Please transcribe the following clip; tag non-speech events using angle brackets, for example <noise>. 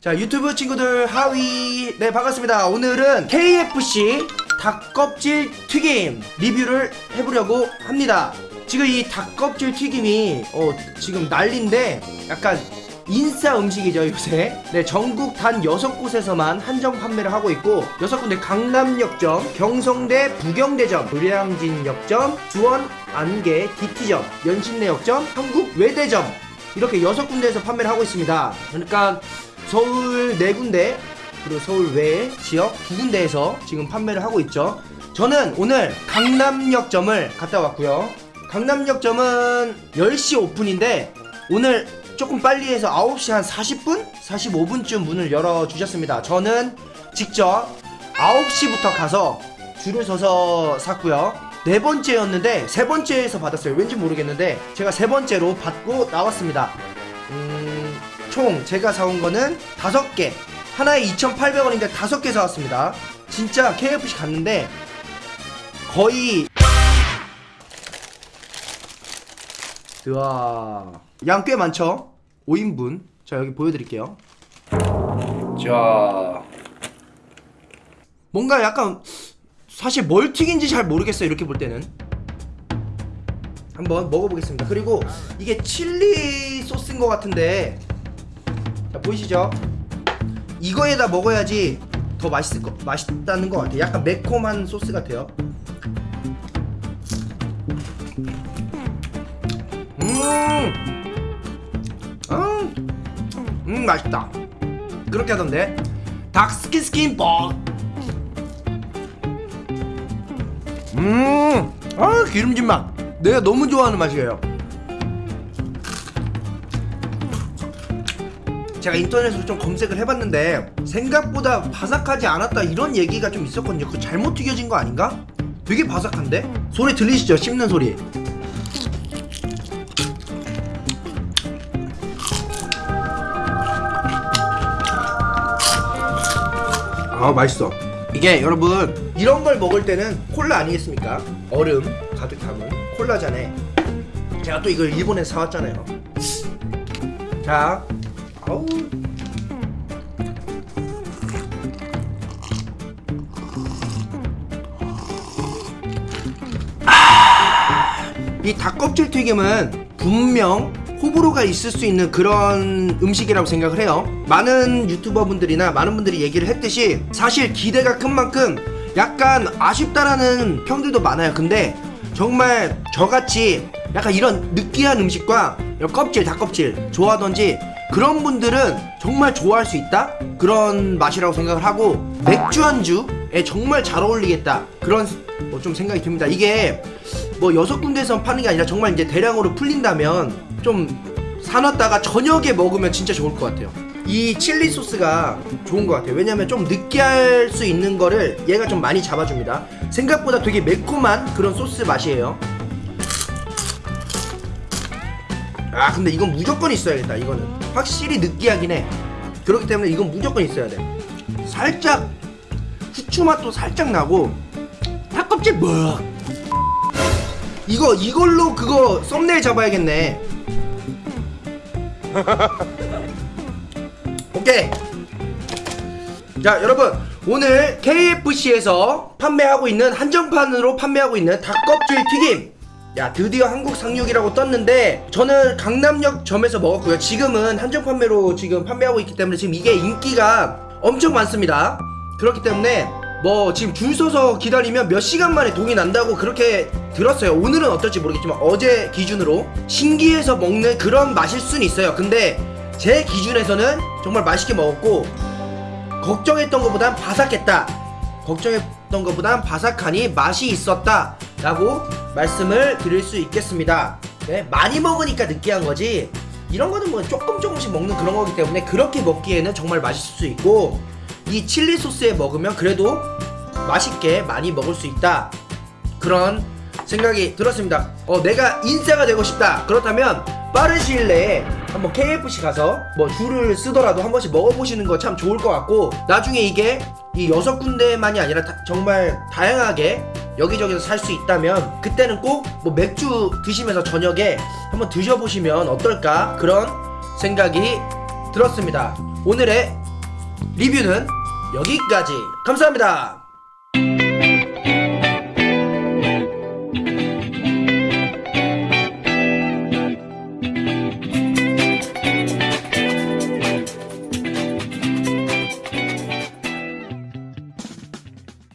자 유튜브 친구들 하위. 네 반갑습니다. 오늘은 KFC 닭껍질 튀김 리뷰를 해보려고 합니다. 지금 이 닭껍질 튀김이 어 지금 난리인데 약간 인싸 음식이죠 요새. 네 전국 단 6곳에서만 한정 판매를 하고 있고 6군데 강남역점 경성대 부경대점 불량진역점 수원 안개 DT점 연신내역점 한국 외대점 이렇게 6군데에서 판매를 하고 있습니다. 그러니까 서울 4군데 그리고 서울 외 지역 두 군데에서 지금 판매를 하고 있죠. 저는 오늘 강남역점을 갔다 왔고요. 강남역점은 10시 오픈인데 오늘 조금 빨리 해서 9시 한 40분? 45분쯤 문을 열어주셨습니다. 저는 직접 9시부터 가서 줄을 서서 샀고요. 네 번째였는데 세 번째에서 받았어요. 왠지 모르겠는데 제가 세 번째로 받고 나왔습니다. 음, 총 제가 사온 거는 다섯 개. 하나에 2,800원인데 다섯 개 사왔습니다. 진짜 KFC 갔는데 거의 우와. 양 꽤 많죠? 5인분. 자 여기 보여드릴게요. 자. 뭔가 약간 사실 뭘 튀긴지 잘 모르겠어요 이렇게 볼 때는. 한번 먹어보겠습니다. 그리고 이게 칠리 소스인 것 같은데 자 보이시죠 이거에다 먹어야지 더 맛있을 거 맛있다는 것 같아요 약간 매콤한 소스 같아요 음, 음, 음 맛있다. 그렇게 하던데. 닭스킨 스킨 뻑. 음, 아 기름진 맛. 내가 너무 좋아하는 맛이에요. 제가 인터넷으로 좀 검색을 해봤는데 생각보다 바삭하지 않았다 이런 얘기가 좀 있었거든요. 그 잘못 튀겨진 거 아닌가? 되게 바삭한데? 소리 들리시죠? 씹는 소리. 아 맛있어 이게 여러분 이런 걸 먹을 때는 콜라 아니겠습니까 얼음 가득 담은 콜라잔에 제가 또 이걸 일본에서 사왔잖아요 자 아, 이 닭껍질 튀김은 분명 호불호가 있을 수 있는 그런 음식이라고 생각을 해요. 많은 유튜버 분들이나 많은 분들이 얘기를 했듯이 사실 기대가 큰 만큼 약간 아쉽다라는 평들도 많아요. 근데 정말 저같이 약간 이런 느끼한 음식과 껍질 닭껍질 좋아하던지 그런 분들은 정말 좋아할 수 있다? 그런 맛이라고 생각을 하고 맥주 안주에 정말 잘 어울리겠다. 그런 뭐 좀 생각이 듭니다. 이게 뭐 여섯 군데에서 파는 게 아니라 정말 이제 대량으로 풀린다면 좀 사놨다가 저녁에 먹으면 진짜 좋을 것 같아요. 이 칠리 소스가 좋은 것 같아요. 왜냐면 좀 느끼할 수 있는 거를 얘가 좀 많이 잡아줍니다. 생각보다 되게 매콤한 그런 소스 맛이에요. 아 근데 이건 무조건 있어야겠다 이거는 확실히 느끼하긴 해. 그렇기 때문에 이건 무조건 있어야 돼. 살짝 후추 맛도 살짝 나고 닭껍질 뭐 이거 이걸로 그거 썸네일 잡아야겠네. <laughs> 오케이. 자 여러분. 오늘 KFC에서 판매하고 있는 한정판으로 판매하고 있는 닭껍질 튀김 야 드디어 한국 상륙이라고 떴는데 저는 강남역 점에서 먹었고요. 지금은 한정 판매로 지금 판매하고 있기 때문에 지금 이게 인기가 엄청 많습니다. 그렇기 때문에 뭐 지금 줄 서서 기다리면 몇 시간 만에 동이 난다고 그렇게 들었어요. 오늘은 어떨지 모르겠지만 어제 기준으로 신기해서 먹는 그런 맛일 수는 있어요. 근데 제 기준에서는 정말 맛있게 먹었고 걱정했던 것보단 바삭했다. 걱정 했던 것보단 바삭하니 맛이 있었다 라고 말씀을 드릴 수 있겠습니다. 네, 많이 먹으니까 느끼한 거지 이런 거는 뭐 조금 조금씩 먹는 그런 거기 때문에 그렇게 먹기에는 정말 맛있을 수 있고 이 칠리 소스에 먹으면 그래도 맛있게 많이 먹을 수 있다. 그런 생각이 들었습니다. 어 내가 인싸가 되고 싶다. 그렇다면 빠른 시일 내에 한번 KFC 가서 뭐 줄을 쓰더라도 한 번씩 먹어보시는 거 참 좋을 것 같고 나중에 이게 이 여섯 군데만이 아니라 다, 정말 다양하게 여기저기서 살 수 있다면 그때는 꼭 뭐 맥주 드시면서 저녁에 한번 드셔보시면 어떨까 그런 생각이 들었습니다. 오늘의 리뷰는 여기까지. 감사합니다